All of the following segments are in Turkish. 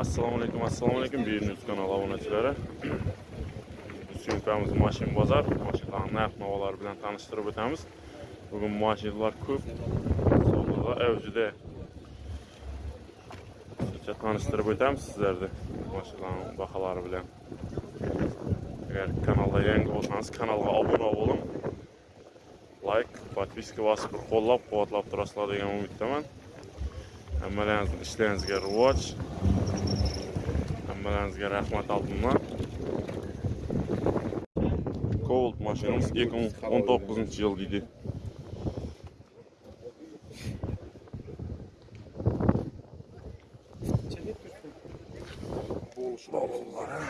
assalomu alaykum assalomu alaykum Birnews kanal obunachilari syomkamiz mashin bozor. Mashinalarning narx navolari bilan tanishtirib o'tamiz. Bugun mashinalar ko'p. Savdoda avjida qisqacha tanishtirib o'tamiz sizlarni. Mashinalarning baholari bilan. Agar kanalda yangi bo'lsangiz kanalga obuna bo'ling. Layk подписка bosib qo'llab quvvatlab turasizlar degan umiddaman. Hammalaringizni ishlaringizga rivoj hammalaringizga rahmat oltinman Colt mashinamiz 2019 yil deydi bavulları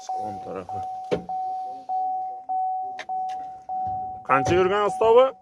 salon tarafı. Qancha yurgan ustovi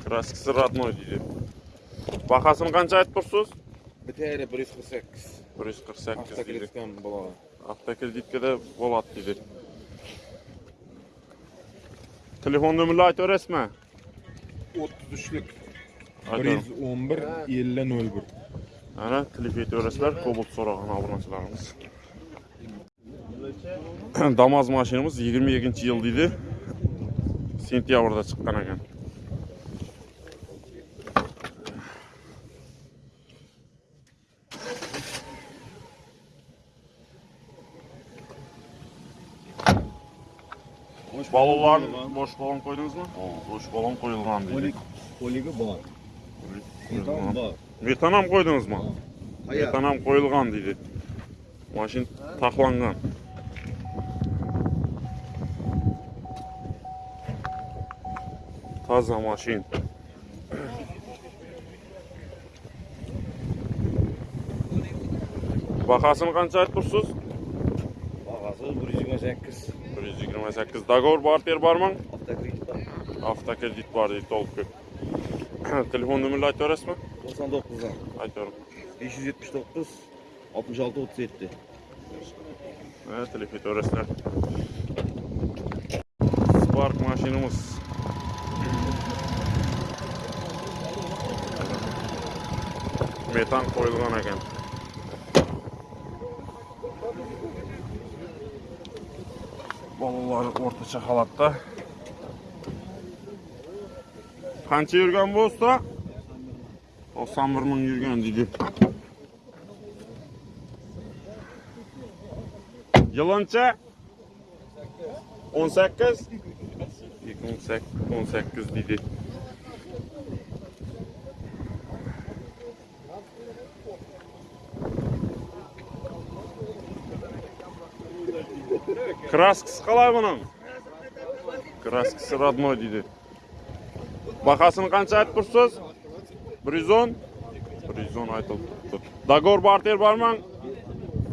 Трассасы родной дейді. Бақасын қанша айтып тұрсыз? Бітері 148. 148 дейді. Автокредиткен дейді Автокредитке де болады дейді. Телефон нөмірлі айтып өресі мә? 33-лік. 111-5001. Әне, тіліп еті өресілер, кобылт сораған абынашыларымыз. Дамаз машинымыз 22-й ел дейді. Сентябрда шыққан әкен. балалар бош балан қойдыңыз ба? Бош балан қойылған дейді қойылығы бар. Метанам қойдыңыз ма? Метанам қойылған дейді машин тақланған. Таза машин. Бағасын қанша айтып тұрсыз? Бағасы бір жүз жиырма 128 договор бар бар мың автокредит бар дейді толық көп телефон нөмірді айтып жібересіз ба тоқсан тоғызға айтып жіберіңіз бес жүз жетпіс тоғыз алтмыш алты отыз жеті телефон айтып жібересіздер спарк машинамыз метан қойылған екен бұлар орташа қалады да қанша жүрген болса тоқсан бір мың жүрген дейді Yılınca 18 18 18 dedi. Kraskasi qalay buning kraskasi родной deydi bahosini qancha aytib tursiz bir yuz o'n bir yuz o'n бартер turibdi dogovor barter bormi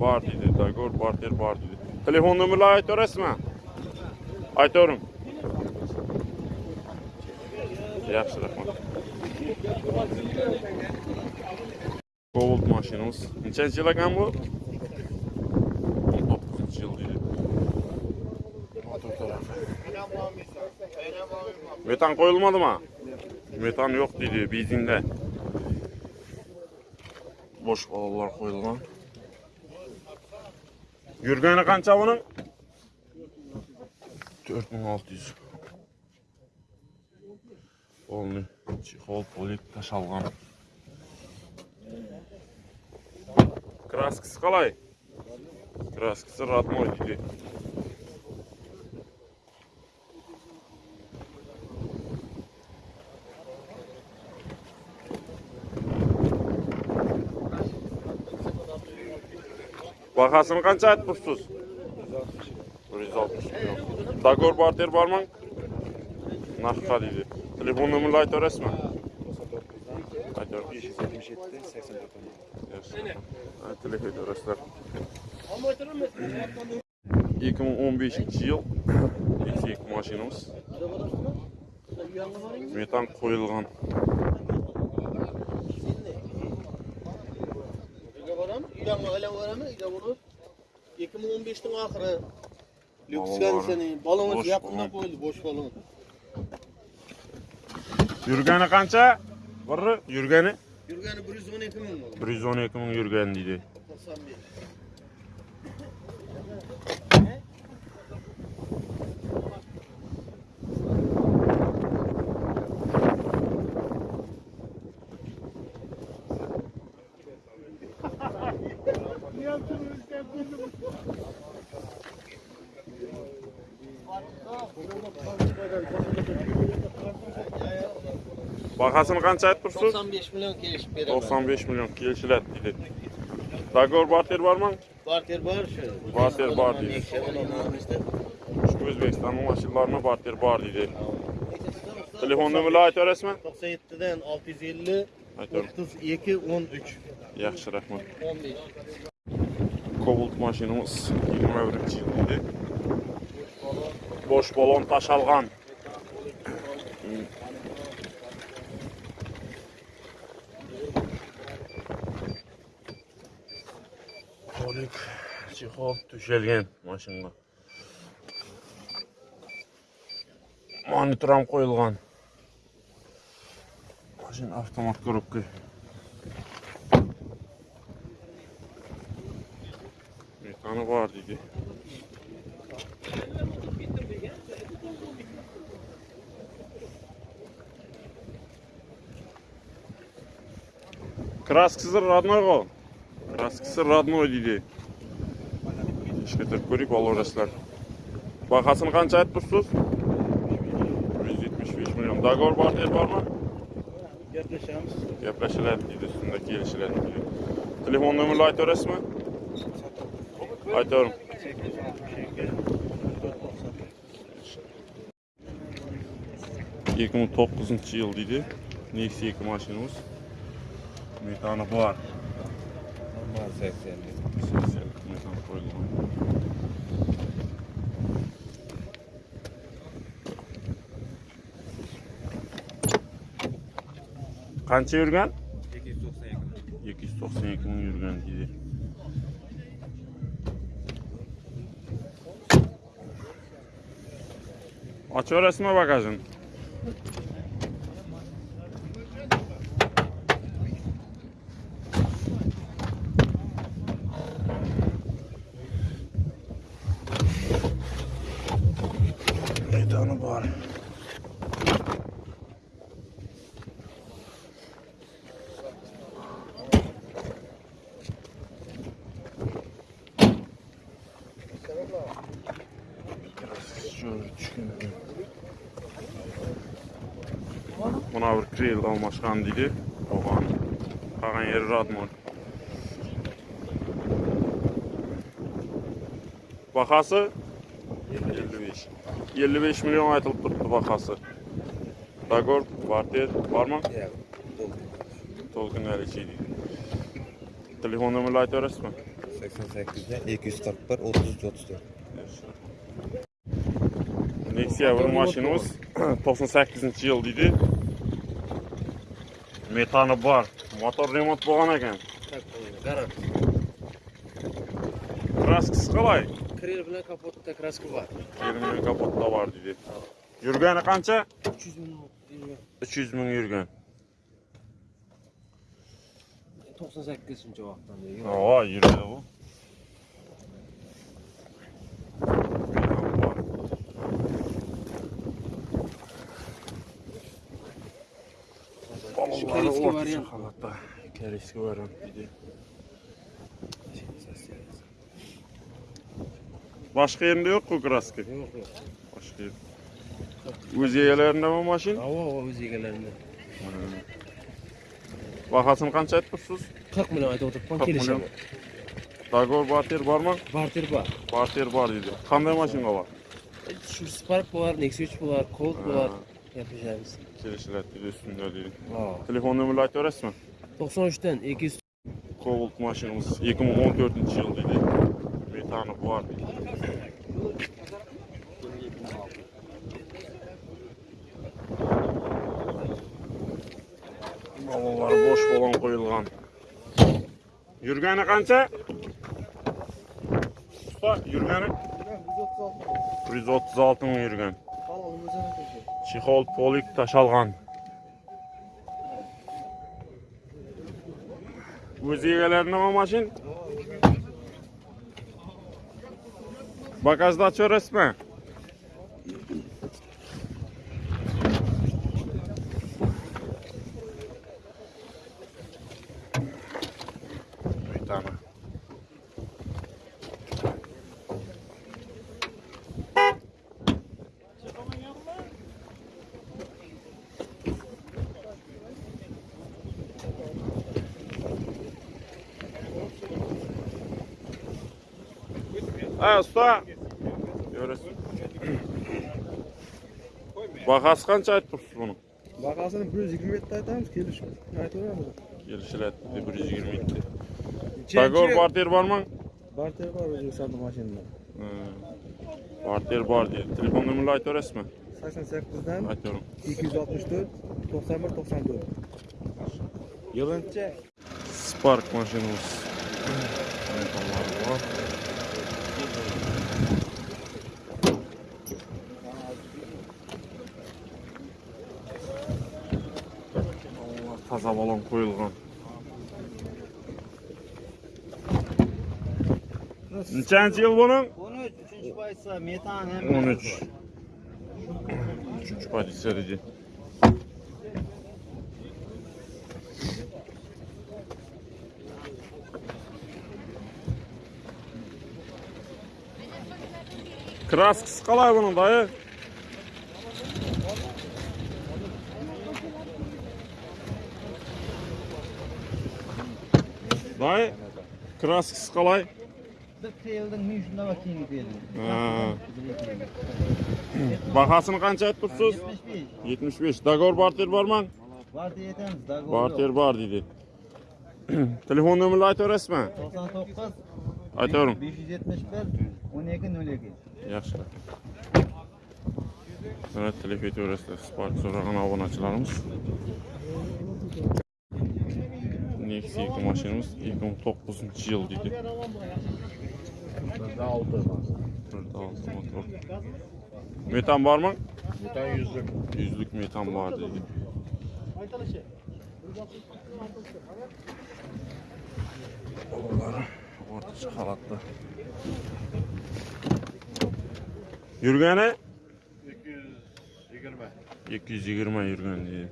bor deydi dogovor barter bor deydi telefon nomerlarini aytaverasizmi aytavering yaxshi rahmat cobalt mashinamiz nechanchi yil ekan bu Metan koyulmadı mı? Metan yok dedi bizinde. Boş balalar koyulgan. Жүргені қанша bunun? 4600. Oldu. Çikol polip taş. Краскасы қалай? Краскасы родной дейді. polik tashalgan kraskasi qalay kraskasi родной deydi bahosini qancha aytib tursiz bir yuz oltmish million dogovor barter bormi naqdqa deydi telefon nomerini aytaverasizmi aytaver aytıyorum. 577 84 Yaxshi. Aytili haydoraslar. 2015 yıl eksik maşinamiz. Metan qo'yilgan. Uyga uydan aylanveramiz uyga borib ikki ming o'n beshning oxiri. Lyukskansiyaning balon yaqinlab qo'yildi bo'sh balon. Yurgani qancha? Birri yurgani? Yurgani bir yuz o'n ikki ming bir yuz o'n ikki ming yurgan deydi. To'qson besh. Bahasini qancha aytibsiz? 95 million kelishib beraman. 95 milyon kelishiladi deydi. Dogovor barter bormi? Barter bor shu. Barter bor deydi. Shu O'zbekistonning mashinalarini barter bor deydi. Telefon nomerini aytaverasizmi? 97 dan 650 Aytaver. 32 13 Yaxshi, rahmat. 15. Cobalt машинамыз 21 жылынды. Бош болон таш алған. Олик чихол түшелген машинға. Монитрам қойылған. Машин автомат көріп. айтқаны бар дейді краскасы родной ғой краскасы родной дейді кішкентіріп қанша айтып тұрсыз жүз жетпіс беш миллион договор бар деп бар ма gaplashamiz gaplashiladi дейді үстінде келishiladi телефон нөмірді айтып бересіз Haydi oğlum. Yekimi 9 yıl dedi. Neyse yekimi aşınımız. Metanı var. Normal 80 80 metan koyulma. Kança yürgen? 292 292 yürgen dedi. Aç orasına bakacaksın. Meydanı var. Kril almaşkan dedi. Oğan. Kalan yeri radmon. Bakası 55. 55 milyon aytılıp durdu bakası. Dagor, Barter, var mı? Ya. Tolgun Aliçiydi. Telefon aytıyoruz mu? 88'de 241 33 34. Nexia bir maşinimiz 98 yıl dedi. metani bor. Motor remont bo'lgan ekan. Garaj kraskasi qalay krel bilan kapotda kraska bor. Krel bilan kapotda bor deydi yurgani qancha? Uch yuz ming yurgan. Uch yuz ming yurgan. To'qson sakkizinchi vaqtdan voy yuradi Holatda. Koreyskiy variant dedi. Başka yerinde yok mu kraska? Yo'q, yo'q. Başka yer. O'z egalarında mı maşin? Havo o'z egalarida. Bahasını qancha aytibsiz? 40 million aytib o'tiribman, 40 million. kelishaman. Dagor barter bormi? Barter bor. Barter bor dedi. Qanday mashina bor? Shu Spark bor, Nexia 3 bor, Colt bor. Ha. Gaplashamiz. Kelishiladi dedi, üstünde dedi. Ha. Telefon nomerini aytaverasizmi? 93'ten 200 Cobalt maşinimiz 2014 yıl idi. Metanı var idi. Balalar boş bolan koyulgan. Yürgeni kança? Usta yürgeni? 136 mı yürgen? Çihol polik taşalgan. Öz egelerine o maşin? Bagajda açıyor А, usta bahasi qancha айтып turibsiz бұны? Бағасын bir yuz yigirma yettida aytamiz kelishib aytaveramiz kelishil aytibdi bir yuz yigirma yetti договор barter bormi barter bor o'zbekistonda mashinada barter bor deydi telefon nomerini aytaverasizmi sakson sakkizdan aytaveram ikki Metallar var. Allah taza balon koyulgan. Nechanchi yıl bunun? 13 3 paysa metan hem 13. Üçüncü pozisiya dedi. Kraskisi qalay bunun dayı? Dayı, kraskisi qalay? Bitta yildan 100 nava kiyim berdim. Bahasini qancha aytib tursiz? 75. Dagor barter bormi? Barter yetamiz, dagor. Barter bor dedi. Telefon nomerini aytaverasizmi? 99 aytavering. 571 12 02. Yaxshi. Sana telefon etaverasizlar. Spark so'ragan obunachilarimiz. Nexia 2 mashinamiz 2009 yil dedi. Burada 6 motor. Metan mı? Metan yüzlük. Yüzlük metan var dedi. Oğulları orta çıkalatlı. Yürgeni? 220. 220 yürgen diye.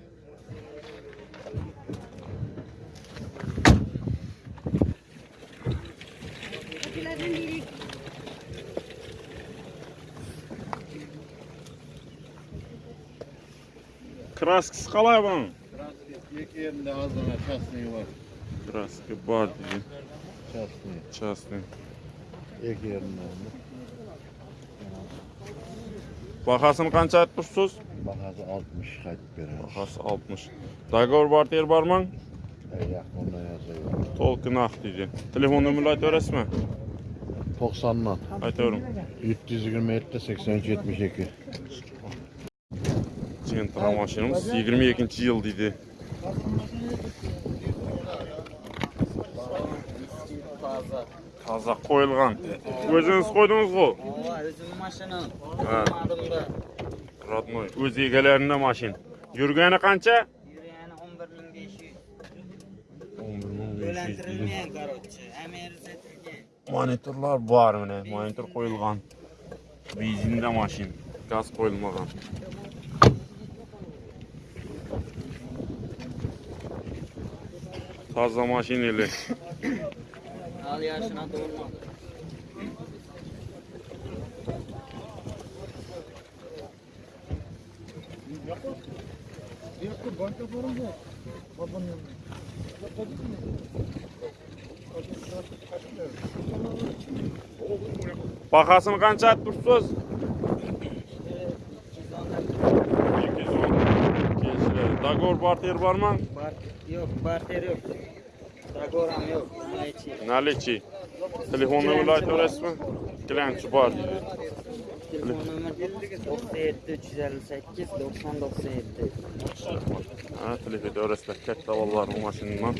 Kraskisi qalay bunun? Kraskisi iki yerinde azına şahsını var. Kraski var diye. Şahsını. Şahsını. İki yerinde. Бағасын қанша айтып? Бағасы 60 қайтып береміз. Бағасы 60. Договор бар тер бар маң? Жақ, онда жазайын. Толқын ақ дейді. Телефон нөмірін айта аласыз ба? 90-нан. Айта берем. 727 8072. Центр машинымыз 22-й жыл дейді. Taza. Taza qo'yilgan. O'zingiz qo'ydingizku? Ova özüm maşını. Ha. Adımda. Rodnoy. O'z egalarida mashin. Yurgani qancha? Yürüyeni 11500. 11500 dedi. Ölendirilmeyen karoççı. Emir setilgen. Monitorlar bor mana. Monitor qo'yilgan. Benzinda mashin. Gaz qo'yilmagan. Toza mashinali. Al yaşına doğurma. Yakın banka forum bu. Babanın yanında. Yakın mı? Bahasını qancha aytib turibsiz? 210. Dogovor barter bormi? Yo'q, barter yo'q. Rəqoram yox, Nəliçi. Nəliçi. Telefon nömrələri də rəsmi. Gələn çubar. Telefon nömrəsi 358 90 97. Ha, telefon dövrəslər kətdə vallar bu maşından.